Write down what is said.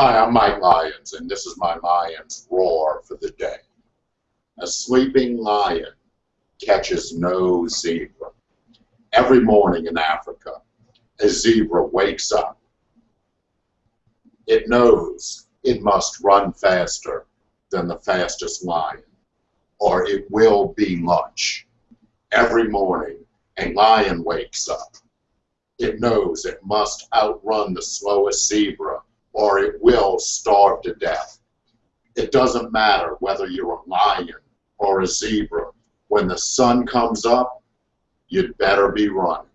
Hi, I'm Mike Lyons, and this is my Lion's Roar for the day. A sleeping lion catches no zebra. Every morning in Africa, a zebra wakes up. It knows it must run faster than the fastest lion, or it will be lunch. Every morning, a lion wakes up. It knows it must outrun the slowest zebra or it will starve to death. It doesn't matter whether you're a lion or a zebra. When the sun comes up, you'd better be running.